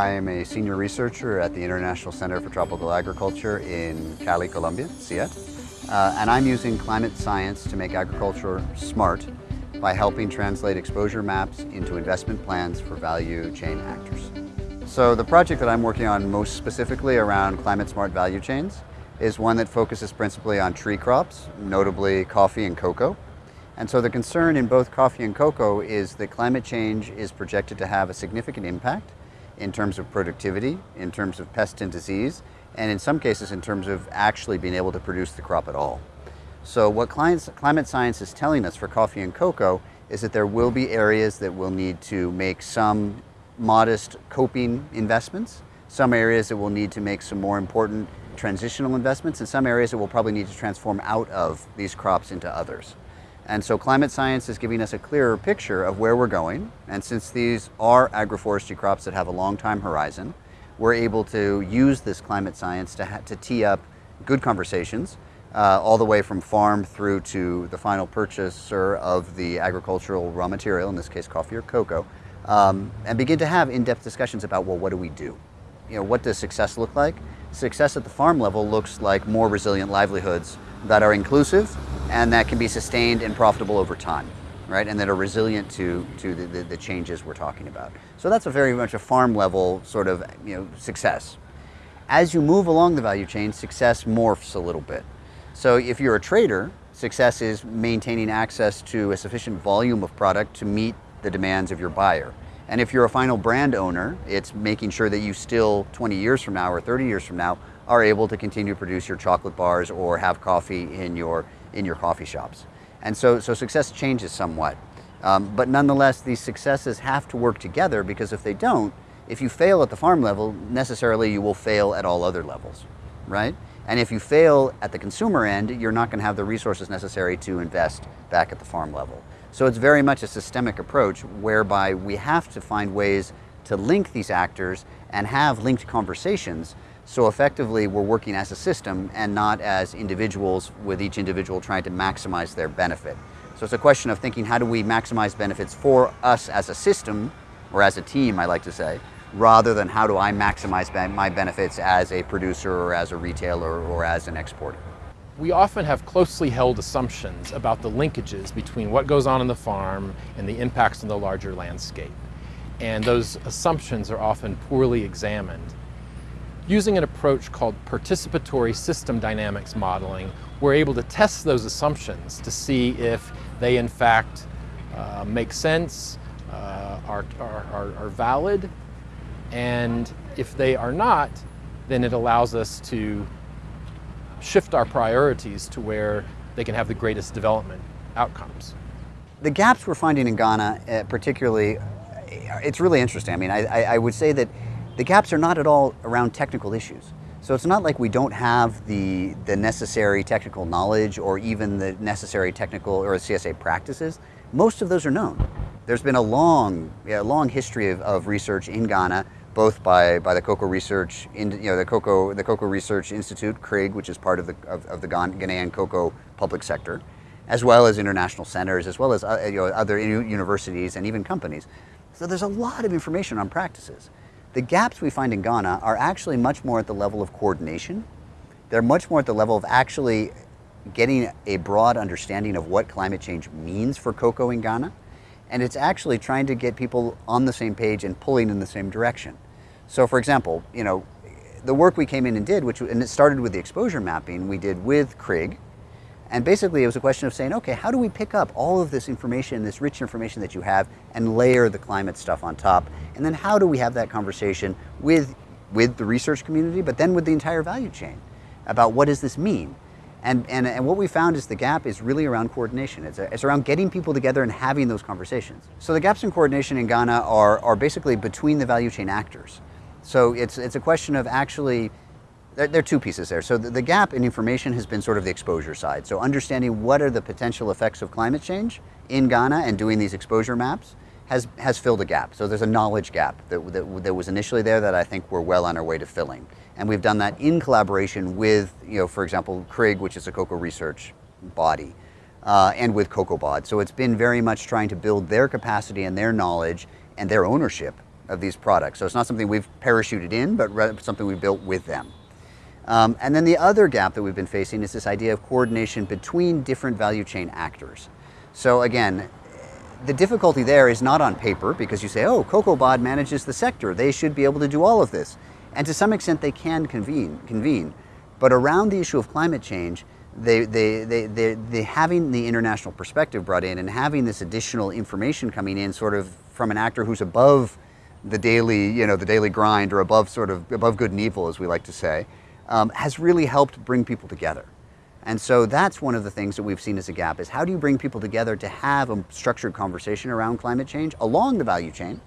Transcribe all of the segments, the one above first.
I'm a senior researcher at the International Center for Tropical Agriculture in Cali, Colombia, CIAT. Uh, and I'm using climate science to make agriculture smart by helping translate exposure maps into investment plans for value chain actors. So the project that I'm working on most specifically around climate smart value chains is one that focuses principally on tree crops, notably coffee and cocoa. And so the concern in both coffee and cocoa is that climate change is projected to have a significant impact in terms of productivity, in terms of pest and disease, and in some cases in terms of actually being able to produce the crop at all. So what climate science is telling us for coffee and cocoa is that there will be areas that will need to make some modest coping investments, some areas that will need to make some more important transitional investments, and some areas that will probably need to transform out of these crops into others. And so climate science is giving us a clearer picture of where we're going. And since these are agroforestry crops that have a long time horizon, we're able to use this climate science to, to tee up good conversations uh, all the way from farm through to the final purchaser of the agricultural raw material, in this case coffee or cocoa, um, and begin to have in-depth discussions about, well, what do we do? You know, what does success look like? Success at the farm level looks like more resilient livelihoods that are inclusive and that can be sustained and profitable over time, right? And that are resilient to, to the, the, the changes we're talking about. So that's a very much a farm level sort of you know, success. As you move along the value chain, success morphs a little bit. So if you're a trader, success is maintaining access to a sufficient volume of product to meet the demands of your buyer. And if you're a final brand owner, it's making sure that you still 20 years from now or 30 years from now are able to continue to produce your chocolate bars or have coffee in your in your coffee shops. And so, so success changes somewhat. Um, but nonetheless, these successes have to work together because if they don't, if you fail at the farm level, necessarily you will fail at all other levels, right? And if you fail at the consumer end, you're not going to have the resources necessary to invest back at the farm level. So it's very much a systemic approach whereby we have to find ways to link these actors and have linked conversations so effectively, we're working as a system and not as individuals with each individual trying to maximize their benefit. So it's a question of thinking how do we maximize benefits for us as a system, or as a team, I like to say, rather than how do I maximize my benefits as a producer or as a retailer or as an exporter. We often have closely held assumptions about the linkages between what goes on in the farm and the impacts on the larger landscape. And those assumptions are often poorly examined. Using an approach called participatory system dynamics modeling, we're able to test those assumptions to see if they in fact uh, make sense, uh, are, are, are valid, and if they are not, then it allows us to shift our priorities to where they can have the greatest development outcomes. The gaps we're finding in Ghana, uh, particularly, it's really interesting. I mean, I, I would say that the gaps are not at all around technical issues. So it's not like we don't have the, the necessary technical knowledge or even the necessary technical or CSA practices. Most of those are known. There's been a long, yeah, long history of, of research in Ghana, both by, by the Cocoa Research, in, you know, the Cocoa, the Cocoa Research Institute, CRIG, which is part of the, of, of the Ghanaian cocoa public sector, as well as international centers, as well as uh, you know, other universities and even companies. So there's a lot of information on practices. The gaps we find in Ghana are actually much more at the level of coordination. They're much more at the level of actually getting a broad understanding of what climate change means for cocoa in Ghana. And it's actually trying to get people on the same page and pulling in the same direction. So for example, you know, the work we came in and did, which and it started with the exposure mapping we did with CRIG, and basically it was a question of saying, okay, how do we pick up all of this information, this rich information that you have, and layer the climate stuff on top? And then how do we have that conversation with, with the research community, but then with the entire value chain about what does this mean? And, and, and what we found is the gap is really around coordination. It's, a, it's around getting people together and having those conversations. So the gaps in coordination in Ghana are, are basically between the value chain actors. So it's, it's a question of actually there, are two pieces there. So the, gap in information has been sort of the exposure side. So understanding what are the potential effects of climate change in Ghana and doing these exposure maps has, has filled a gap. So there's a knowledge gap that, that, that was initially there that I think we're well on our way to filling. And we've done that in collaboration with, you know, for example, CRIG, which is a cocoa research body, uh, and with COCOBOD. So it's been very much trying to build their capacity and their knowledge and their ownership of these products. So it's not something we've parachuted in, but something we built with them. Um, and then the other gap that we've been facing is this idea of coordination between different value chain actors. So again, the difficulty there is not on paper because you say, oh, COCOBOD manages the sector. They should be able to do all of this. And to some extent they can convene. convene. But around the issue of climate change, they, they, they, they, they having the international perspective brought in and having this additional information coming in sort of from an actor who's above the daily, you know, the daily grind or above sort of above good and evil, as we like to say, um, has really helped bring people together. And so that's one of the things that we've seen as a gap is how do you bring people together to have a structured conversation around climate change along the value chain,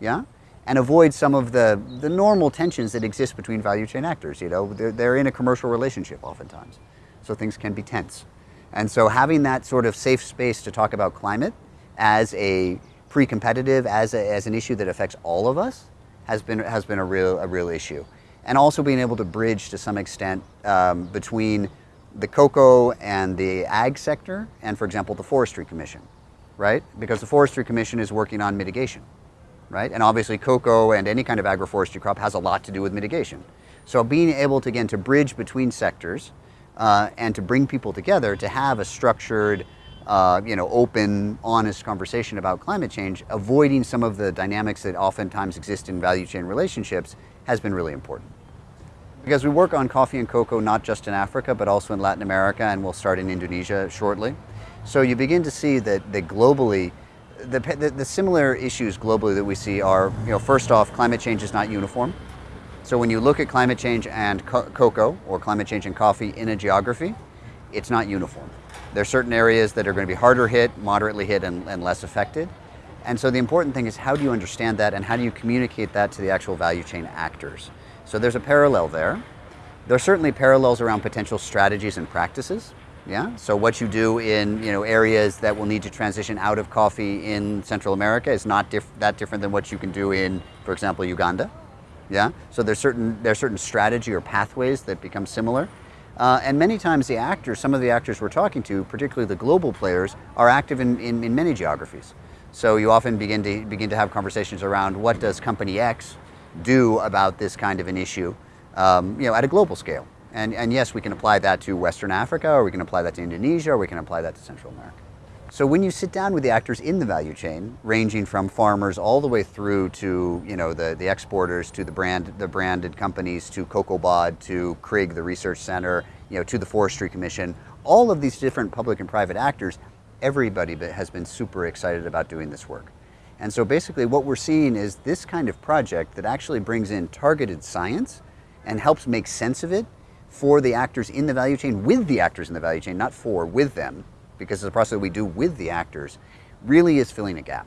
yeah, and avoid some of the, the normal tensions that exist between value chain actors. You know, they're, they're in a commercial relationship oftentimes, so things can be tense. And so having that sort of safe space to talk about climate as a pre-competitive, as, as an issue that affects all of us, has been, has been a, real, a real issue. And also being able to bridge to some extent um, between the cocoa and the ag sector and, for example, the Forestry Commission, right? Because the Forestry Commission is working on mitigation, right? And obviously cocoa and any kind of agroforestry crop has a lot to do with mitigation. So being able to, again, to bridge between sectors uh, and to bring people together to have a structured, uh, you know, open, honest conversation about climate change, avoiding some of the dynamics that oftentimes exist in value chain relationships has been really important. Because we work on coffee and cocoa not just in Africa, but also in Latin America, and we'll start in Indonesia shortly. So you begin to see that, that globally, the, the, the similar issues globally that we see are, you know, first off, climate change is not uniform. So when you look at climate change and co cocoa, or climate change and coffee in a geography, it's not uniform. There are certain areas that are going to be harder hit, moderately hit, and, and less affected. And so the important thing is how do you understand that and how do you communicate that to the actual value chain actors? So there's a parallel there. There are certainly parallels around potential strategies and practices. Yeah. So what you do in you know areas that will need to transition out of coffee in Central America is not diff that different than what you can do in, for example, Uganda. Yeah. So there's certain there's certain strategy or pathways that become similar. Uh, and many times the actors, some of the actors we're talking to, particularly the global players, are active in, in, in many geographies. So you often begin to begin to have conversations around what does company X do about this kind of an issue, um, you know, at a global scale. And, and yes, we can apply that to Western Africa, or we can apply that to Indonesia, or we can apply that to Central America. So when you sit down with the actors in the value chain, ranging from farmers all the way through to you know the, the exporters, to the brand the branded companies, to COCOBOD, to CRIG, the research center, you know, to the Forestry Commission, all of these different public and private actors, everybody has been super excited about doing this work. And so basically what we're seeing is this kind of project that actually brings in targeted science and helps make sense of it for the actors in the value chain, with the actors in the value chain, not for, with them, because it's a process that we do with the actors, really is filling a gap.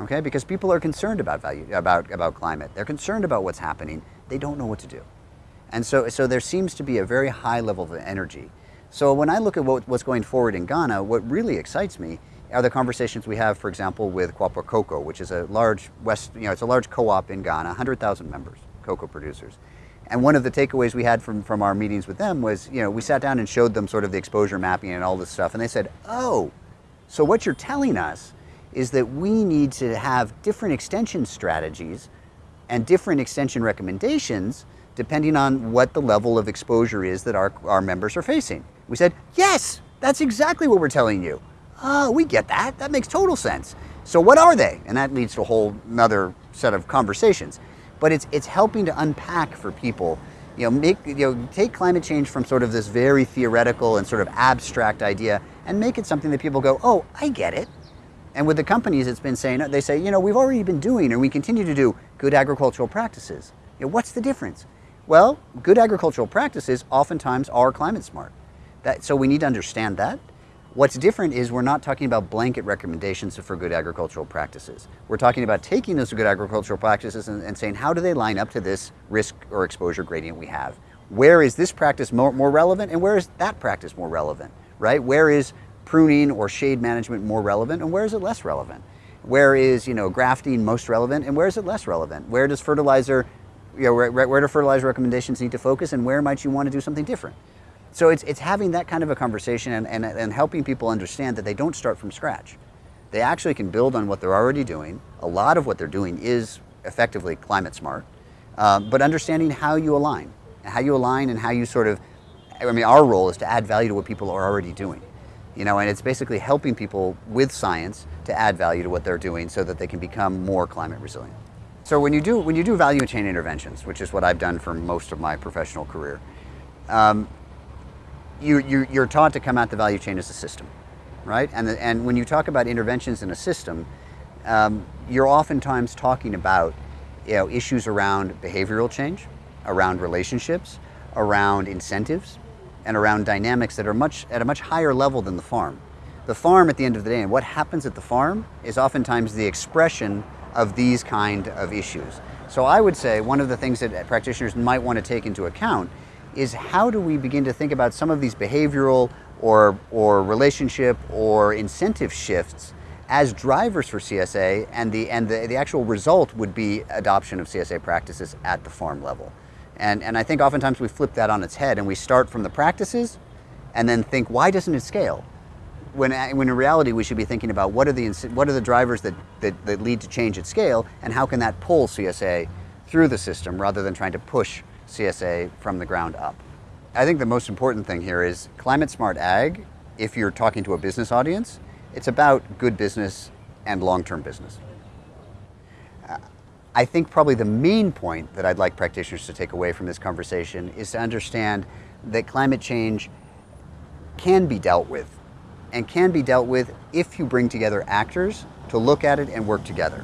Okay, because people are concerned about value, about, about climate. They're concerned about what's happening. They don't know what to do. And so, so there seems to be a very high level of energy. So when I look at what, what's going forward in Ghana, what really excites me are the conversations we have, for example, with Kuapa Kokoo, which is a large West, you know, it's a large co-op in Ghana, 100,000 members, cocoa producers. And one of the takeaways we had from, from our meetings with them was, you know, we sat down and showed them sort of the exposure mapping and all this stuff, and they said, oh, so what you're telling us is that we need to have different extension strategies and different extension recommendations depending on what the level of exposure is that our, our members are facing. We said, yes, that's exactly what we're telling you oh, we get that. That makes total sense. So what are they? And that leads to a whole another set of conversations. But it's, it's helping to unpack for people, you know, make, you know, take climate change from sort of this very theoretical and sort of abstract idea and make it something that people go, oh, I get it. And with the companies, it's been saying, they say, you know, we've already been doing and we continue to do good agricultural practices. You know, what's the difference? Well, good agricultural practices oftentimes are climate smart. That, so we need to understand that. What's different is we're not talking about blanket recommendations for good agricultural practices. We're talking about taking those good agricultural practices and, and saying, how do they line up to this risk or exposure gradient we have? Where is this practice more, more relevant and where is that practice more relevant, right? Where is pruning or shade management more relevant and where is it less relevant? Where is, you know, grafting most relevant and where is it less relevant? Where does fertilizer, you know, where, where do fertilizer recommendations need to focus and where might you want to do something different? So it's, it's having that kind of a conversation and, and, and helping people understand that they don't start from scratch. They actually can build on what they're already doing. A lot of what they're doing is effectively climate smart, uh, but understanding how you align, how you align and how you sort of, I mean, our role is to add value to what people are already doing. You know, and it's basically helping people with science to add value to what they're doing so that they can become more climate resilient. So when you do, when you do value chain interventions, which is what I've done for most of my professional career, um, you, you, you're taught to come at the value chain as a system, right? And, the, and when you talk about interventions in a system, um, you're oftentimes talking about you know, issues around behavioral change, around relationships, around incentives, and around dynamics that are much at a much higher level than the farm. The farm at the end of the day, and what happens at the farm is oftentimes the expression of these kind of issues. So I would say one of the things that practitioners might want to take into account is how do we begin to think about some of these behavioral or, or relationship or incentive shifts as drivers for CSA and, the, and the, the actual result would be adoption of CSA practices at the farm level. And, and I think oftentimes we flip that on its head and we start from the practices and then think, why doesn't it scale? When, uh, when in reality we should be thinking about what are the, what are the drivers that, that, that lead to change at scale and how can that pull CSA through the system rather than trying to push CSA from the ground up. I think the most important thing here is climate smart ag, if you're talking to a business audience, it's about good business and long-term business. I think probably the main point that I'd like practitioners to take away from this conversation is to understand that climate change can be dealt with and can be dealt with if you bring together actors to look at it and work together.